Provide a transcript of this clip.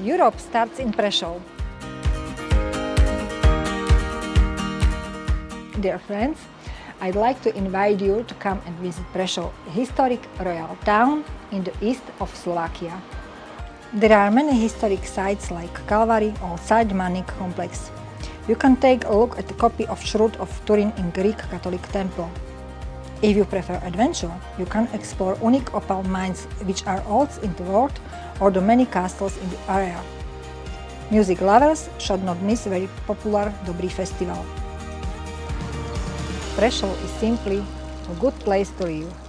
Europe starts in Prešov. Dear friends, I'd like to invite you to come and visit Prešov, historic royal town in the east of Slovakia. There are many historic sites like Calvary or Side Manik complex. You can take a look at a copy of Shroud of Turin in Greek Catholic Temple. If you prefer adventure, you can explore unique opal mines which are olds in the world or the many castles in the area. Music lovers should not miss very popular Dobry Festival. Prešov is simply a good place to live.